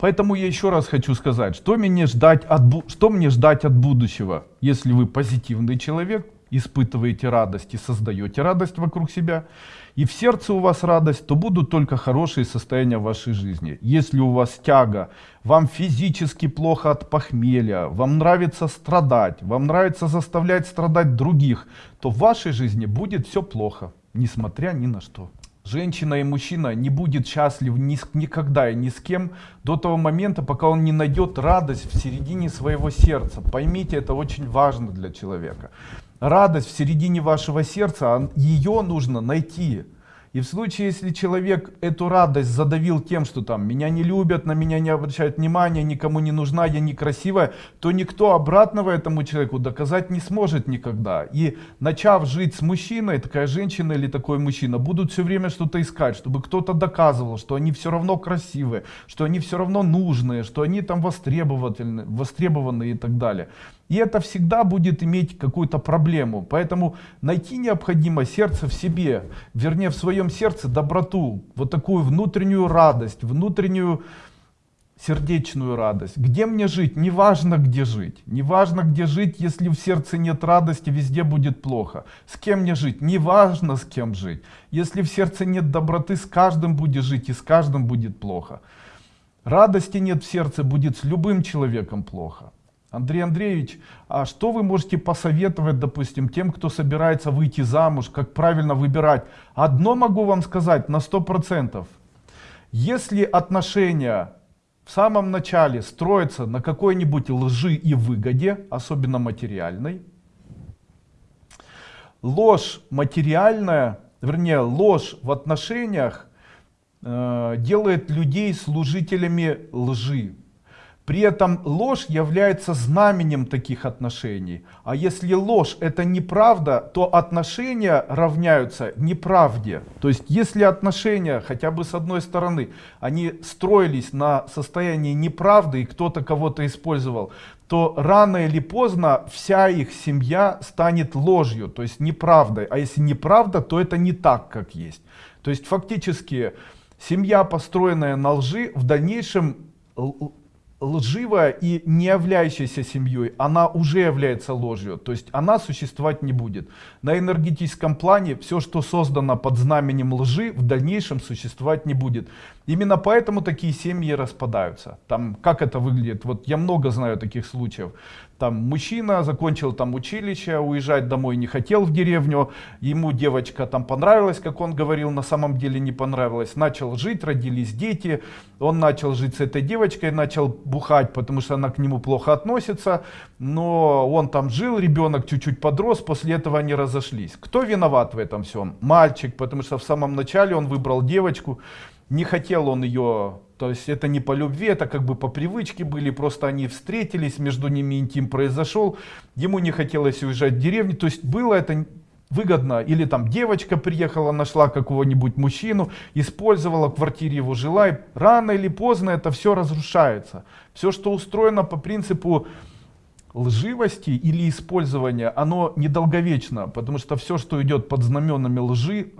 Поэтому я еще раз хочу сказать, что мне ждать от, что мне ждать от будущего, если вы позитивный человек, испытываете радость и создаете радость вокруг себя, и в сердце у вас радость, то будут только хорошие состояния в вашей жизни. Если у вас тяга, вам физически плохо от похмелья, вам нравится страдать, вам нравится заставлять страдать других, то в вашей жизни будет все плохо, несмотря ни на что. Женщина и мужчина не будет счастлив ни с- никогда и ни с кем до того момента, пока он не найдет радость в середине своего сердца. Поймите, это очень важно для человека. Радость в середине вашего сердца, ее нужно найти. И в случае, если человек эту радость задавил тем, что там меня не любят, на меня не обращают внимания, никому не нужна, я некрасивая, то никто обратного этому человеку доказать не сможет никогда. И начав жить с мужчиной, такая женщина или такой мужчина будут все время что-то искать, чтобы кто-то доказывал, что они все равно красивые, что они все равно нужные, что они там востребованы и так далее. И это всегда будет иметь какую-то проблему. Поэтому найти необходимо сердце в себе, вернее в своем сердце доброту, вот такую внутреннюю радость, внутреннюю сердечную радость. Где мне жить? Неважно где жить. Неважно где жить, если в сердце нет радости, везде будет плохо. С кем мне жить? Неважно с кем жить. Если в сердце нет доброты, с каждым будешь жить и с каждым будет плохо. Радости нет в сердце, будет с любым человеком плохо. Андрей Андреевич, а что вы можете посоветовать, допустим, тем, кто собирается выйти замуж, как правильно выбирать? Одно могу вам сказать на 100%. Если отношения в самом начале строятся на какой-нибудь лжи и выгоде, особенно материальной, ложь материальная, вернее ложь в отношениях э, делает людей служителями лжи. При этом ложь является знаменем таких отношений. А если ложь это неправда, то отношения равняются неправде. То есть если отношения хотя бы с одной стороны, они строились на состоянии неправды и кто-то кого-то использовал, то рано или поздно вся их семья станет ложью, то есть неправдой. А если неправда, то это не так, как есть. То есть фактически семья, построенная на лжи, в дальнейшем лживая и не являющаяся семьей, она уже является ложью, то есть она существовать не будет. На энергетическом плане все, что создано под знаменем лжи, в дальнейшем существовать не будет. Именно поэтому такие семьи распадаются. Там, как это выглядит? Вот я много знаю таких случаев. Там мужчина закончил там училище, уезжать домой не хотел в деревню, ему девочка там понравилась, как он говорил, на самом деле не понравилось. Начал жить, родились дети, он начал жить с этой девочкой, начал бухать, потому что она к нему плохо относится, но он там жил, ребенок чуть-чуть подрос, после этого они разошлись. Кто виноват в этом всем? Мальчик, потому что в самом начале он выбрал девочку, не хотел он ее, то есть это не по любви, это как бы по привычке были, просто они встретились, между ними интим произошел, ему не хотелось уезжать в деревню, то есть было это выгодно, или там девочка приехала, нашла какого-нибудь мужчину, использовала, в квартире его жила, и рано или поздно это все разрушается. Все, что устроено по принципу лживости или использования, оно недолговечно, потому что все, что идет под знаменами лжи,